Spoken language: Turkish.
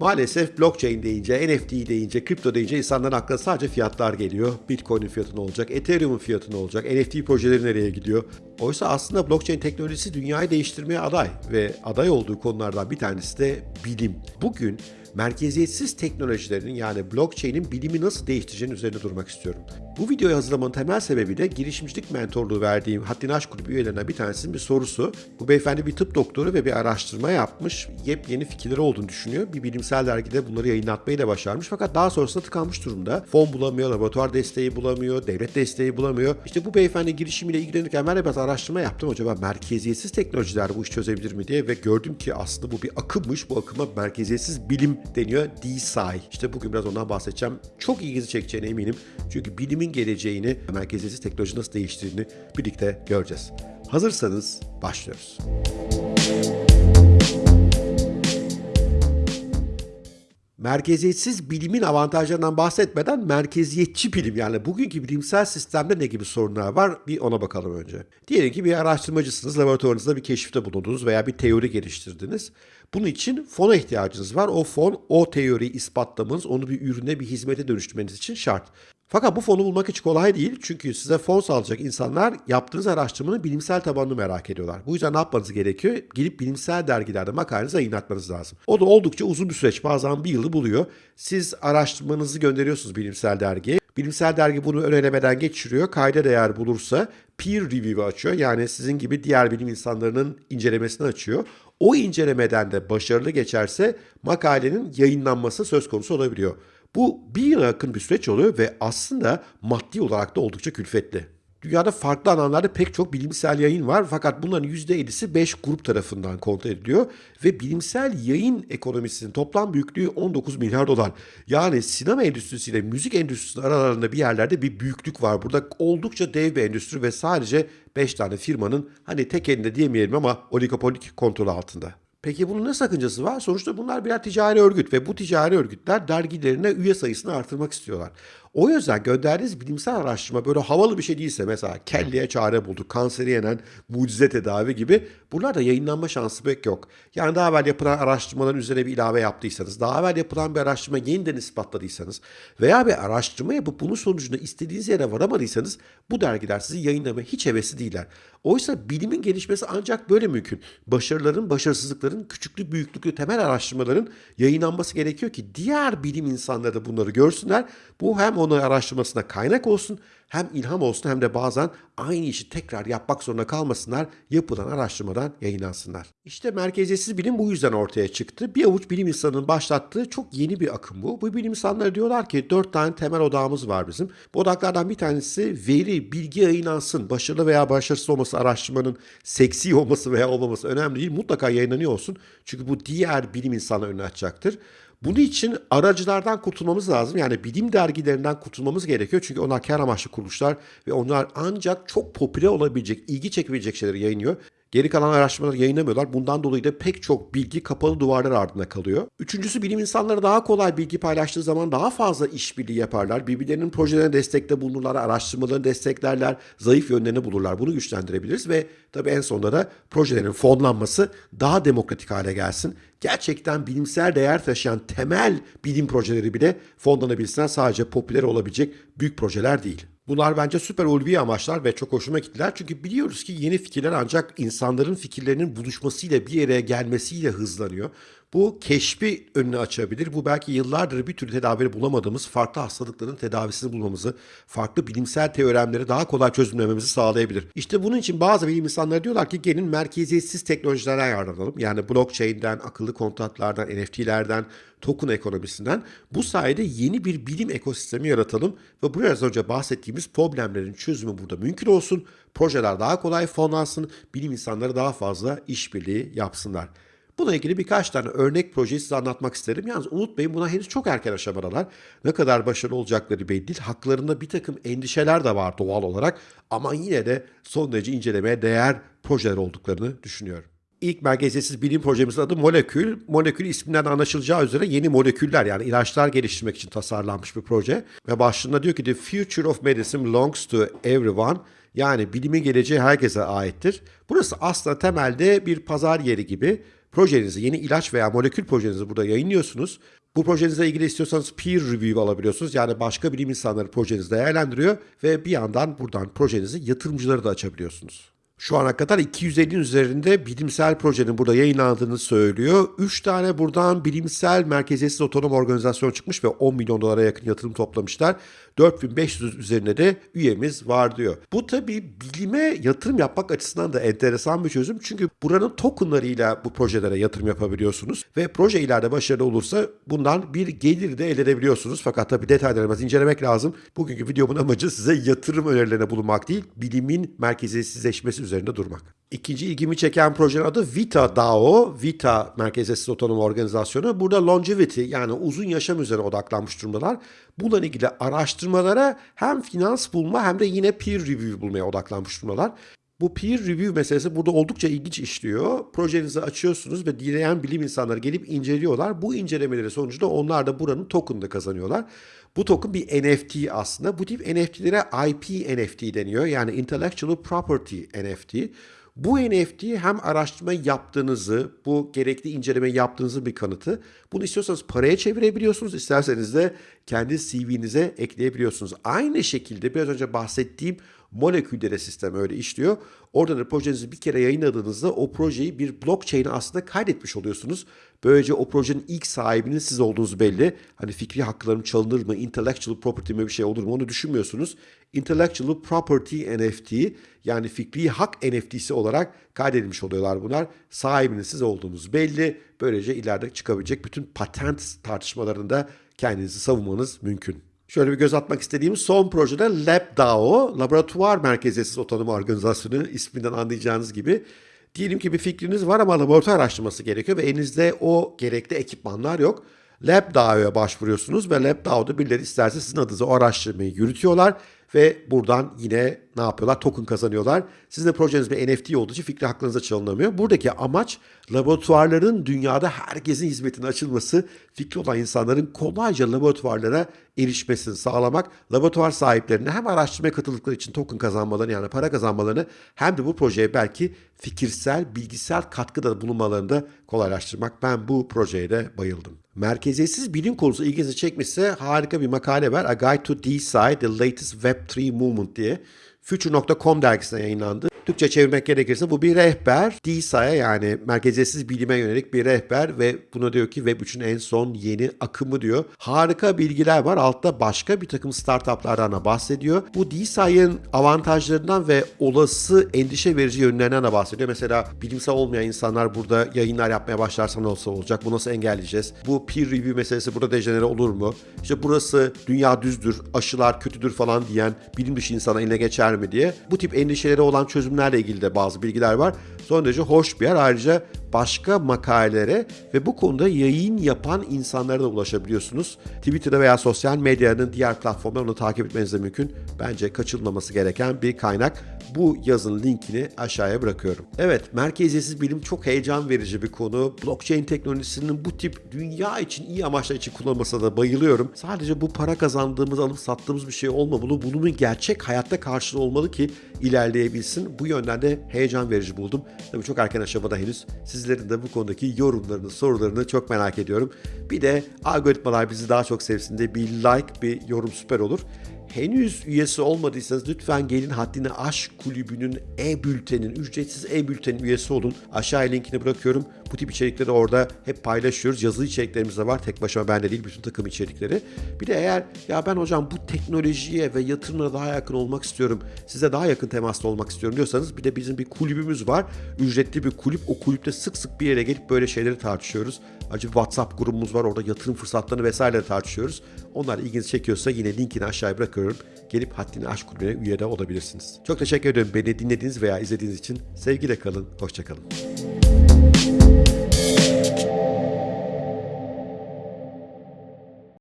Maalesef blockchain deyince, NFT deyince, kripto deyince insanların aklına sadece fiyatlar geliyor. Bitcoin'in fiyatı ne olacak, Ethereum'un fiyatı ne olacak, NFT projeleri nereye gidiyor? Oysa aslında blockchain teknolojisi dünyayı değiştirmeye aday ve aday olduğu konulardan bir tanesi de bilim. Bugün merkeziyetsiz teknolojilerin yani blockchain'in bilimi nasıl değiştireceğinin üzerine durmak istiyorum. Bu videoyu hazırlamanın temel sebebi de girişimcilik mentorluğu verdiğim Haddini Aşk Kulübü üyelerinden bir tanesinin bir sorusu. Bu beyefendi bir tıp doktoru ve bir araştırma yapmış. Yepyeni fikirleri olduğunu düşünüyor. Bir bilimsel dergide bunları yayınlatmayı da başarmış. Fakat daha sonrasında tıkanmış durumda. Fon bulamıyor, laboratuvar desteği bulamıyor, devlet desteği bulamıyor. İşte bu beyefendi girişimiyle ilgilenirken ben de biraz araştırma yaptım. Acaba merkeziyetsiz teknolojiler bu iş çözebilir mi diye ve gördüm ki aslında bu bir akımmış. Bu akıma merkeziyetsiz bilim deniyor. DeSci. İşte bugün biraz ondan bahsedeceğim. Çok ilginizi çekeceğine eminim. Çünkü bilimin geleceğini, merkeziyetsiz teknoloji nasıl değiştirdiğini birlikte göreceğiz. Hazırsanız başlıyoruz. Merkeziyetsiz bilimin avantajlarından bahsetmeden merkeziyetçi bilim yani bugünkü bilimsel sistemde ne gibi sorunlar var bir ona bakalım önce. Diyelim ki bir araştırmacısınız, laboratuvarınızda bir keşifte bulundunuz veya bir teori geliştirdiniz. Bunun için fona ihtiyacınız var. O fon, o teoriyi ispatlamanız, onu bir ürüne, bir hizmete dönüştürmeniz için şart. Fakat bu fonu bulmak hiç kolay değil. Çünkü size fon sağlayacak insanlar yaptığınız araştırmanın bilimsel tabanını merak ediyorlar. Bu yüzden ne yapmanız gerekiyor? Gidip bilimsel dergilerde makalenizi yayınlatmanız lazım. O da oldukça uzun bir süreç. Bazen bir yılı buluyor. Siz araştırmanızı gönderiyorsunuz bilimsel dergiye. Bilimsel dergi bunu ön elemeden geçiriyor. Kayda değer bulursa peer review açıyor. Yani sizin gibi diğer bilim insanlarının incelemesini açıyor. O incelemeden de başarılı geçerse makalenin yayınlanması söz konusu olabiliyor. Bu bir yıla yakın bir süreç oluyor ve aslında maddi olarak da oldukça külfetli. Dünyada farklı alanlarda pek çok bilimsel yayın var fakat bunların %50'si 5 grup tarafından kontrol ediliyor ve bilimsel yayın ekonomisinin toplam büyüklüğü 19 milyar dolar. Yani sinema endüstrisiyle müzik endüstrisinin aralarında bir yerlerde bir büyüklük var. Burada oldukça dev bir endüstri ve sadece 5 tane firmanın hani tek elinde diyemeyelim ama oligopolik kontrol altında. Peki bunun ne sakıncası var? Sonuçta bunlar birer ticari örgüt ve bu ticari örgütler dergilerine üye sayısını artırmak istiyorlar. O yüzden gönderdiğiniz bilimsel araştırma böyle havalı bir şey değilse mesela kelleye çare bulduk, kanseri yenen mucize tedavi gibi bunlar yayınlanma şansı pek yok. Yani daha evvel yapılan araştırmaların üzerine bir ilave yaptıysanız, daha evvel yapılan bir araştırma yeniden ispatladıysanız veya bir araştırma yapıp bunun sonucunda istediğiniz yere varamadıysanız bu dergiler sizi yayınlamaya hiç hevesli değiller. Oysa bilimin gelişmesi ancak böyle mümkün. Başarıların, başarısızlıkların, küçüklük, büyüklüklü temel araştırmaların yayınlanması gerekiyor ki diğer bilim insanları da bunları görsünler. Bu hem onu araştırmasına kaynak olsun hem ilham olsun hem de bazen aynı işi tekrar yapmak zorunda kalmasınlar, yapılan araştırmadan yayınlansınlar. İşte merkeziyetsiz bilim bu yüzden ortaya çıktı. Bir avuç bilim insanının başlattığı çok yeni bir akım bu. Bu bilim insanları diyorlar ki dört tane temel odağımız var bizim. Bu odaklardan bir tanesi veri, bilgi yayınlansın. Başarılı veya başarısız olması araştırmanın seksi olması veya olmaması önemli değil. Mutlaka yayınlanıyor olsun. Çünkü bu diğer bilim insanları önüne açacaktır. Bunun için aracılardan kurtulmamız lazım. Yani bilim dergilerinden kurtulmamız gerekiyor. Çünkü onlar kar amaçlı kuruluşlar ve onlar ancak çok popüler olabilecek, ilgi çekebilecek şeyleri yayınlıyor. Geri kalan araştırmaları yayınlamıyorlar. Bundan dolayı da pek çok bilgi kapalı duvarlar ardında kalıyor. Üçüncüsü bilim insanları daha kolay bilgi paylaştığı zaman daha fazla işbirliği yaparlar. Birbirlerinin projelerine destekte bulunurlar, araştırmalarını desteklerler, zayıf yönlerini bulurlar. Bunu güçlendirebiliriz ve tabii en sonunda da projelerin fonlanması daha demokratik hale gelsin. Gerçekten bilimsel değer taşıyan temel bilim projeleri bile fonlanabilsinler. Sadece popüler olabilecek büyük projeler değil. Bunlar bence süper ulvi amaçlar ve çok hoşuma gittiler. Çünkü biliyoruz ki yeni fikirler ancak insanların fikirlerinin buluşmasıyla bir yere gelmesiyle hızlanıyor. Bu keşfi önünü açabilir. Bu belki yıllardır bir türlü tedavi bulamadığımız farklı hastalıkların tedavisini bulmamızı, farklı bilimsel teoremleri daha kolay çözümlememizi sağlayabilir. İşte bunun için bazı bilim insanları diyorlar ki gelin merkeziyetsiz teknolojilerden yararlanalım. Yani blockchain'den, akıllı kontratlardan, NFT'lerden, token ekonomisinden bu sayede yeni bir bilim ekosistemi yaratalım ve biraz önce bahsettiğimiz problemlerin çözümü burada mümkün olsun. Projeler daha kolay fonlansın, bilim insanları daha fazla işbirliği yapsınlar. Buna ilgili birkaç tane örnek projeyi size anlatmak isterim. Yalnız unutmayın buna henüz çok erken aşamadalar. Ne kadar başarılı olacakları belli değil. Haklarında bir takım endişeler de var doğal olarak. Ama yine de son derece incelemeye değer projeler olduklarını düşünüyorum. İlk merkeziyetsiz bilim projemizin adı Molekül. Molekül isminden anlaşılacağı üzere yeni moleküller yani ilaçlar geliştirmek için tasarlanmış bir proje. Ve başlığında diyor ki The future of medicine belongs to everyone. Yani bilimin geleceği herkese aittir. Burası aslında temelde bir pazar yeri gibi. Projenizi, yeni ilaç veya molekül projenizi burada yayınlıyorsunuz. Bu projenizle ilgili istiyorsanız peer review alabiliyorsunuz. Yani başka bilim insanları projenizi değerlendiriyor ve bir yandan buradan projenizi yatırımcılara da açabiliyorsunuz. Şu ana kadar 250'nin üzerinde bilimsel projenin burada yayınlandığını söylüyor. 3 tane buradan bilimsel merkeziyetsiz otonom organizasyon çıkmış ve 10 milyon dolara yakın yatırım toplamışlar. 4500 üzerinde de üyemiz var diyor. Bu tabii bilime yatırım yapmak açısından da enteresan bir çözüm. Çünkü buranın tokenlarıyla bu projelere yatırım yapabiliyorsunuz. Ve proje ileride başarılı olursa bundan bir gelir de elde edebiliyorsunuz. Fakat tabii detaylarını biraz incelemek lazım. Bugünkü videomun amacı size yatırım önerilerine bulunmak değil, bilimin merkeziyetsizleşmesi üzerinde durmak. İkinci ilgimi çeken projenin adı Vita DAO. Vita Merkeziyetsiz Otonom Organizasyonu. Burada longevity yani uzun yaşam üzerine odaklanmış durumdalar. Bununla ilgili araştırmalara hem finans bulma hem de yine peer review bulmaya odaklanmış durumdalar. Bu peer review meselesi burada oldukça ilginç işliyor. Projenizi açıyorsunuz ve dileyen bilim insanları gelip inceliyorlar. Bu incelemeleri sonucunda onlar da buranın token'ını kazanıyorlar. Bu token bir NFT aslında. Bu tip NFT'lere IP NFT deniyor. Yani Intellectual Property NFT. Bu NFT hem araştırma yaptığınızı, bu gerekli inceleme yaptığınızı bir kanıtı. Bunu istiyorsanız paraya çevirebiliyorsunuz, isterseniz de kendi CV'nize ekleyebiliyorsunuz. Aynı şekilde biraz önce bahsettiğim moleküllere sistem öyle işliyor. Orada da projenizi bir kere yayınladığınızda o projeyi bir blockchain'e aslında kaydetmiş oluyorsunuz. Böylece o projenin ilk sahibinin siz olduğunuz belli. Hani fikri haklarım çalınır mı, intellectual property mi bir şey olur mu onu düşünmüyorsunuz. Intellectual Property NFT yani fikri hak NFT'si olarak kaydedilmiş oluyorlar bunlar. Sahibinin siz olduğunuz belli. Böylece ileride çıkabilecek bütün patent tartışmalarında kendinizi savunmanız mümkün. Şöyle bir göz atmak istediğim son projede LabDAO, Laboratuvar Merkeziyetsiz Otonom Organizasyonu isminden anlayacağınız gibi. Diyelim ki bir fikriniz var ama laboratuvar araştırması gerekiyor ve elinizde o gerekli ekipmanlar yok. LabDAO'ya başvuruyorsunuz ve LabDAO'da birileri isterse sizin adınıza o araştırmayı yürütüyorlar ve buradan yine ne yapıyorlar? Token kazanıyorlar. Sizin de projeniz bir NFT olduğu için fikri hakkınıza çalınamıyor. Buradaki amaç laboratuvarların dünyada herkesin hizmetine açılması, fikri olan insanların kolayca laboratuvarlara erişmesini sağlamak, laboratuvar sahiplerine hem araştırmaya katıldıkları için token kazanmalarını yani para kazanmalarını hem de bu projeye belki fikirsel, bilgisel katkıda bulunmalarını da kolaylaştırmak. Ben bu projeye de bayıldım. Merkeziyetsiz bilim konusu ilginizi çekmişse harika bir makale var. A Guide to Decide the Latest Web3 Movement diye. Future.com dergisine yayınlandı. Türkçe çevirmek gerekirse bu bir rehber. DSA'ya yani merkeziyetsiz bilime yönelik bir rehber ve buna diyor ki Web 3'ün en son yeni akımı diyor. Harika bilgiler var. Altta başka bir takım startuplardan da bahsediyor. Bu DSA'nın avantajlarından ve olası endişe verici yönlerinden de bahsediyor. Mesela bilimsel olmayan insanlar burada yayınlar yapmaya başlarsa nasıl olacak? Bu nasıl engelleyeceğiz? Bu peer review meselesi burada dejenere olur mu? İşte burası dünya düzdür, aşılar kötüdür falan diyen bilim dışı insana eline geçer mi diye. Bu tip endişeleri olan çözümlerle ilgili de bazı bilgiler var. Son derece hoş bir yer. Ayrıca başka makalelere ve bu konuda yayın yapan insanlara da ulaşabiliyorsunuz. Twitter'da veya sosyal medyanın diğer platformlarını takip etmeniz de mümkün. Bence kaçırılmaması gereken bir kaynak. Bu yazın linkini aşağıya bırakıyorum. Evet, merkeziyetsiz bilim çok heyecan verici bir konu. Blockchain teknolojisinin bu tip dünya için iyi amaçlar için kullanılmasına da bayılıyorum. Sadece bu para kazandığımız, alıp sattığımız bir şey olmamalı. Bunun gerçek hayatta karşılığı olmalı ki ilerleyebilsin. Bu yönden de heyecan verici buldum. Tabii çok erken aşamada henüz. Sizlerin de bu konudaki yorumlarını, sorularını çok merak ediyorum. Bir de algoritmalar bizi daha çok sevsin diye bir like, bir yorum süper olur. Henüz üyesi olmadıysanız lütfen gelin Haddini Aşk Kulübü'nün e-bültenin, ücretsiz e-bültenin üyesi olun. Aşağıya linkini bırakıyorum. Bu tip içerikleri orada hep paylaşıyoruz. Yazılı içeriklerimiz de var. Tek başıma bende değil, bütün takım içerikleri. Bir de eğer ya ben hocam bu teknolojiye ve yatırımlara daha yakın olmak istiyorum, size daha yakın temaslı olmak istiyorum diyorsanız bir de bizim bir kulübümüz var. Ücretli bir kulüp. O kulüpte sık sık bir yere gelip böyle şeyleri tartışıyoruz. Acı WhatsApp grubumuz var. Orada yatırım fırsatlarını vesaire tartışıyoruz. Onlar ilginizi çekiyorsa yine linkini aşağıya bırakıyorum. Gelip Haddini Aşk Kulübü'ne üye de olabilirsiniz. Çok teşekkür ederim beni dinlediğiniz veya izlediğiniz için. Sevgiyle kalın, hoşçakalın.